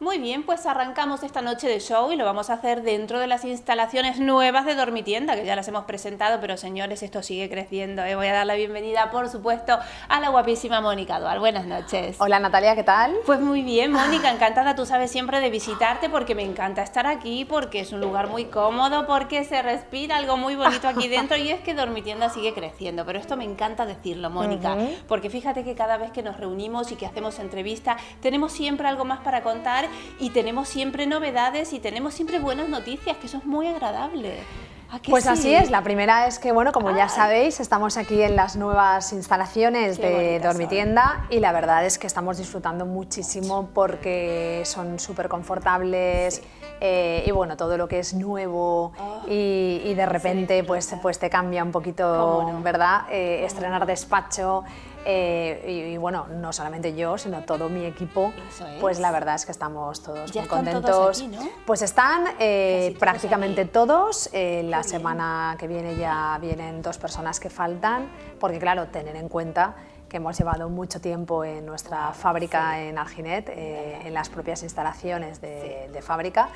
Muy bien, pues arrancamos esta noche de show y lo vamos a hacer dentro de las instalaciones nuevas de Dormitienda, que ya las hemos presentado, pero señores, esto sigue creciendo. ¿eh? Voy a dar la bienvenida, por supuesto, a la guapísima Mónica Dual. Buenas noches. Hola Natalia, ¿qué tal? Pues muy bien, Mónica, encantada, tú sabes siempre de visitarte porque me encanta estar aquí, porque es un lugar muy cómodo, porque se respira algo muy bonito aquí dentro y es que Dormitienda sigue creciendo, pero esto me encanta decirlo, Mónica, porque fíjate que cada vez que nos reunimos y que hacemos entrevista, tenemos siempre algo más para contar y tenemos siempre novedades y tenemos siempre buenas noticias, que eso es muy agradable. Pues así es, la primera es que, bueno, como ya sabéis, estamos aquí en las nuevas instalaciones de Dormitienda y la verdad es que estamos disfrutando muchísimo porque son súper confortables eh, y bueno, todo lo que es nuevo ah, y, de repente pues, pues te cambia un poquito, ¿verdad? Eh, estrenar despacho, eh, y, bueno, no solamente yo, sino todo mi equipo, pues la verdad es que estamos todos muy contentos. Pues están eh, prácticamente todos, eh, la semana que viene ya vienen dos personas que faltan, porque claro, tener en cuenta que hemos llevado mucho tiempo en nuestra fábrica en Arginet, eh, en las propias instalaciones de, fábrica.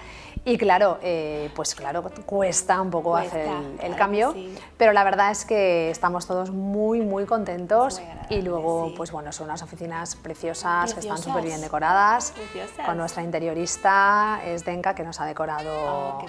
Y claro, eh, pues claro, cuesta un poco hacer el, cambio, pero la verdad es que estamos todos muy muy contentos. Y luego pues bueno, son unas oficinas preciosas, que están súper bien decoradas, con nuestra interiorista Esdenka que nos ha decorado oh,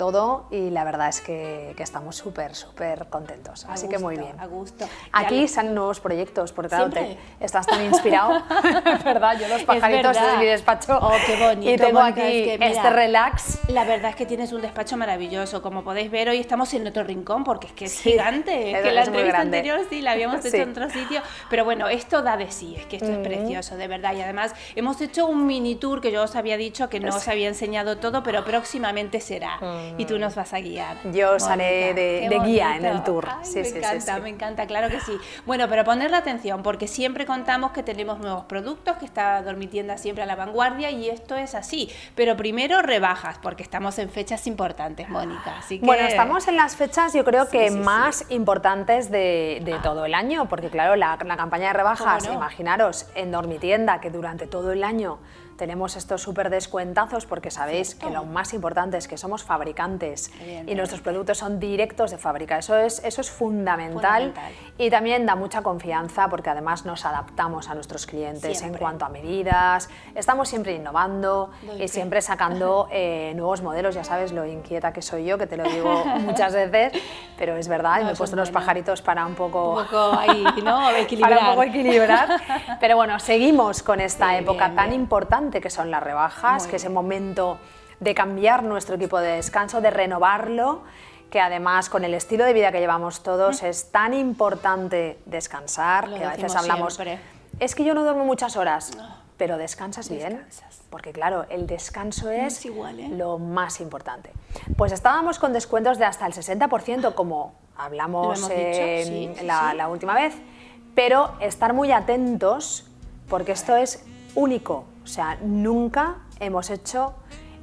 todo y la verdad es que, estamos súper, súper contentos. Así que muy bien. A gusto. Aquí salen nuevos proyectos, porque claro, te, estás tan inspirado, ¿verdad? Yo los pajaritos en mi despacho oh, qué bonito, y tengo aquí este relax. La verdad es que tienes un despacho maravilloso. Como podéis ver, hoy estamos en otro rincón porque es que es gigante. Es que la entrevista anterior sí la habíamos hecho en otro sitio. Pero bueno, esto da de sí, es que esto es precioso, de verdad. Y además hemos hecho un mini tour que yo os había dicho que no os había enseñado todo, pero próximamente será y tú nos vas a guiar. Yo haré de, guía en el tour. me encanta, me encanta, claro que sí. Bueno, pero ponerle atención porque siempre contamos que tenemos nuevos productos, que está Dormitienda siempre a la vanguardia y esto es así. Pero primero rebajas porque estamos en fechas importantes, Mónica. Así Bueno, estamos en las fechas yo creo que más importantes de, todo el año porque claro, la, campaña de rebajas, imaginaros, en Dormitienda que durante todo el año tenemos estos súper descuentazos porque sabéis que lo más importante es que somos fabricantes y nuestros productos son directos de fábrica. Eso es, eso es fundamental, y también da mucha confianza porque además nos adaptamos a nuestros clientes en cuanto a medidas, estamos siempre innovando y siempre sacando eh, nuevos modelos. Ya sabes lo inquieta que soy yo, que te lo digo muchas veces, pero es verdad, y me he puesto los pajaritos para un poco, un poco ahí, ¿no? equilibrar. para un poco equilibrar. Pero bueno, seguimos con esta época tan importante que son las rebajas, que es el momento de cambiar nuestro equipo de descanso, de renovarlo, que además con el estilo de vida que llevamos todos es tan importante descansar, que a veces hablamos, es que yo no duermo muchas horas, pero descansas bien, porque claro, el descanso es, igual, ¿eh? lo más importante. Pues estábamos con descuentos de hasta el 60%, como hablamos la, la última vez, pero estar muy atentos, porque esto es único, o sea, nunca hemos hecho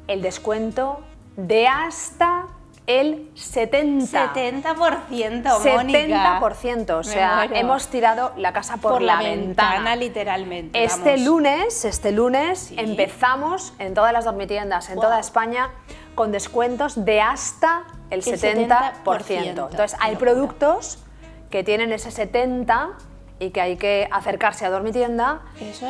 el descuento de hasta el 70%. 70%, Mónica. 70%, o sea, hemos tirado la casa por, la, ventana. literalmente. Este lunes, este lunes empezamos en todas las dormitiendas, en toda España, con descuentos de hasta el, 70%. Entonces, hay productos que tienen ese 70% y que hay que acercarse a Dormitienda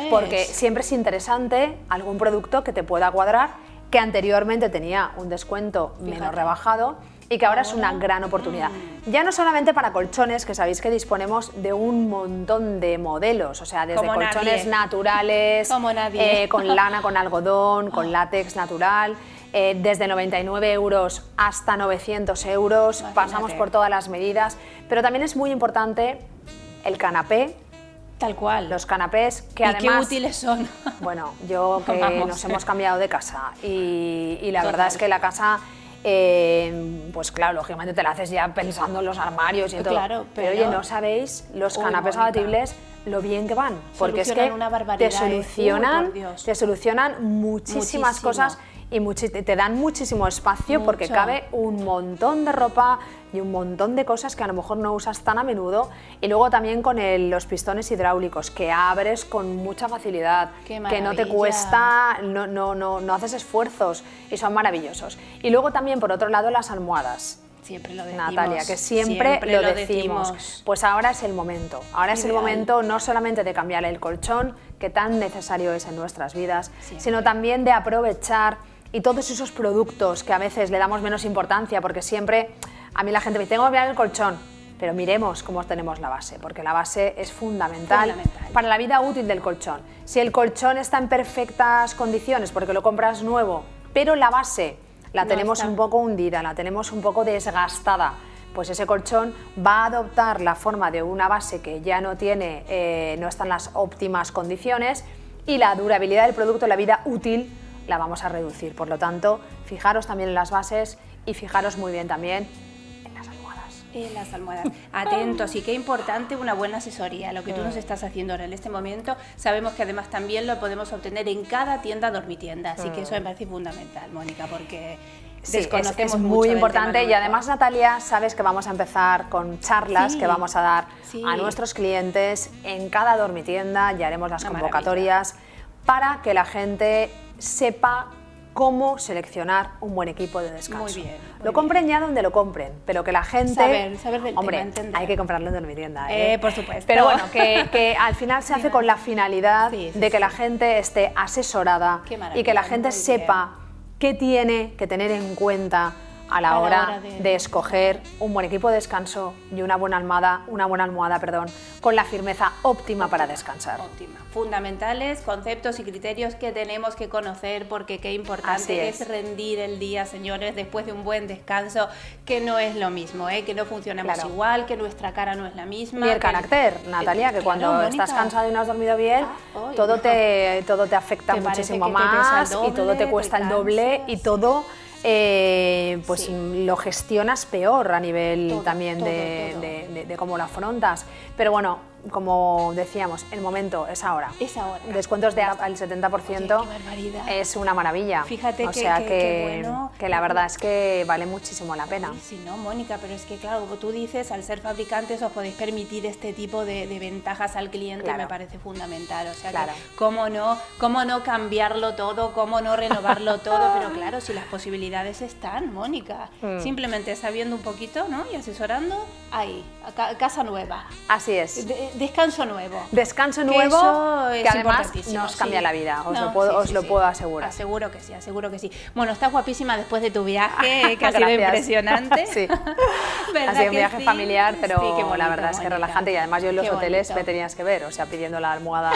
porque siempre es interesante algún producto que te pueda cuadrar que anteriormente tenía un descuento menos rebajado y que ahora es una gran oportunidad. Ya no solamente para colchones, que sabéis que disponemos de un montón de modelos, o sea, desde colchones naturales, eh, con lana, con algodón, con látex natural, eh, desde 99 euros hasta 900 euros, pasamos por todas las medidas, pero también es muy importante el canapé. Tal cual. Los canapés que ¿Y además... qué útiles son? Bueno, yo que nos hemos cambiado de casa y, la verdad es que la casa... Eh, pues claro, lógicamente te la haces ya pensando en los armarios y todo. Claro, pero, oye, no sabéis los canapés abatibles lo bien que van, porque es que una te ¿eh? solucionan, te solucionan muchísimas cosas y te dan muchísimo espacio porque cabe un montón de ropa y un montón de cosas que a lo mejor no usas tan a menudo y luego también con los pistones hidráulicos que abres con mucha facilidad, que no te cuesta, no, no, no, no haces esfuerzos y son maravillosos. Y luego también por otro lado las almohadas. Siempre lo decimos. Natalia, que siempre, lo, decimos. Pues ahora es el momento. Ahora es el momento no solamente de cambiar el colchón, que tan necesario es en nuestras vidas, sino también de aprovechar y todos esos productos que a veces le damos menos importancia, porque siempre a mí la gente me dice, tengo que mirar el colchón, pero miremos cómo tenemos la base, porque la base es fundamental, para la vida útil del colchón. Si el colchón está en perfectas condiciones, porque lo compras nuevo, pero la base la tenemos un poco hundida, la tenemos un poco desgastada, pues ese colchón va a adoptar la forma de una base que ya no tiene, eh, no está en las óptimas condiciones y la durabilidad del producto, la vida útil, la vamos a reducir. Por lo tanto, fijaros también en las bases y fijaros muy bien también En las almohadas. Atentos y qué importante una buena asesoría. Lo que tú nos estás haciendo ahora en este momento, sabemos que además también lo podemos obtener en cada tienda dormitienda. Así que eso me parece fundamental, Mónica, porque Sí, es, muy importante y además Natalia, sabes que vamos a empezar con charlas que vamos a dar a nuestros clientes en cada dormitienda, ya haremos las convocatorias para que la gente sepa cómo seleccionar un buen equipo de descanso. Muy bien. lo compren ya donde lo compren, pero que la gente... Saber, saber del hombre, hay que comprarlo en dormitienda. ¿eh? ¿eh? por supuesto. Pero bueno, que, al final se hace con la finalidad de que la gente esté asesorada y que la gente sepa qué tiene que tener en cuenta a la, hora, de... escoger un buen equipo de descanso y una buena almohada, una buena almohada, perdón, con la firmeza óptima, para descansar. Óptima. Fundamentales, conceptos y criterios que tenemos que conocer porque qué importante es. rendir el día, señores, después de un buen descanso, que no es lo mismo, ¿eh? que no funcionamos igual, que nuestra cara no es la misma. Ni el carácter, Natalia, que cuando estás cansado y no has dormido bien, ah, todo, te, todo te afecta muchísimo más y todo te cuesta el doble y todo eh, pues lo gestionas peor a nivel también de, cómo lo afrontas. Pero bueno, como decíamos, el momento es ahora. Es ahora. Descuentos de al 70% es una maravilla. Fíjate o que, sea que, que, la verdad es que vale muchísimo la pena. Sí, no, Mónica, pero es que claro, como tú dices, al ser fabricantes os podéis permitir este tipo de, ventajas al cliente, me parece fundamental. O sea, claro. cómo no, cómo no cambiarlo todo, cómo no renovarlo todo, pero claro, si las posibilidades están, Mónica, mm. simplemente sabiendo un poquito, ¿no? Y asesorando, ahí, casa nueva. Así es descanso nuevo. Descanso nuevo que, además nos cambia la vida, os, lo, puedo, os lo puedo asegurar. Aseguro que sí, aseguro que sí. Bueno, estás guapísima después de tu viaje, que ha sido impresionante. sí. ha sido un viaje familiar, pero la verdad es que relajante y además yo en los hoteles me tenías que ver, o sea, pidiendo la almohada,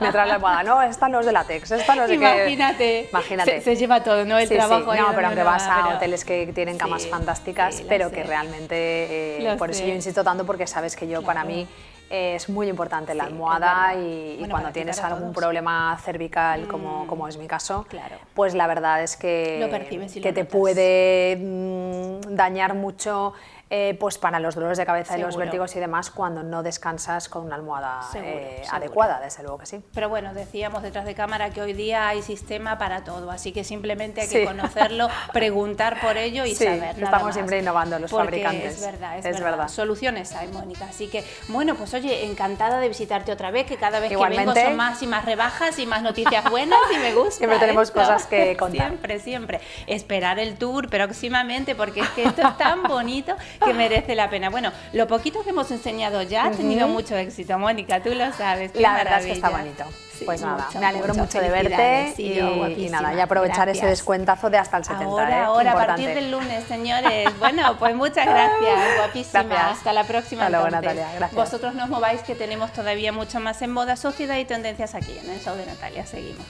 me la almohada, no, esta no es de látex, esta no es de Imagínate, Imagínate. Se, lleva todo, ¿no? El trabajo. No, pero aunque vas a hoteles que tienen camas fantásticas, pero que realmente, eh, por eso yo insisto tanto, porque sabes que yo, para mí, es muy importante la almohada y, cuando tienes algún problema cervical, como, mm. como, es mi caso, pues la verdad es que, que te puede mm, dañar mucho eh, pues para los dolores de cabeza y los vértigos y demás cuando no descansas con una almohada eh, adecuada, desde luego que sí. Pero bueno, decíamos detrás de cámara que hoy día hay sistema para todo, así que simplemente hay que conocerlo, preguntar por ello y saber. estamos siempre innovando los fabricantes. Es verdad, es, verdad. Soluciones hay, Mónica. Así que, bueno, pues oye, encantada de visitarte otra vez, que cada vez que vengo son más y más rebajas y más noticias buenas y me gusta. Siempre tenemos cosas que contar. Siempre, siempre. Esperar el tour próximamente porque es que esto es tan bonito que merece la pena. Bueno, lo poquito que hemos enseñado ya ha tenido mucho éxito, Mónica, tú lo sabes. la verdad es que está bonito. pues nada, me alegro mucho, de verte y, nada, y aprovechar ese descuentazo de hasta el 70. Ahora, ¿eh? ahora, a partir del lunes, señores. bueno, pues muchas gracias, guapísima. Hasta la próxima. Hasta luego, Natalia. Gracias. Vosotros nos mováis que tenemos todavía mucho más en moda, sociedad y tendencias aquí en el show de Natalia. Seguimos.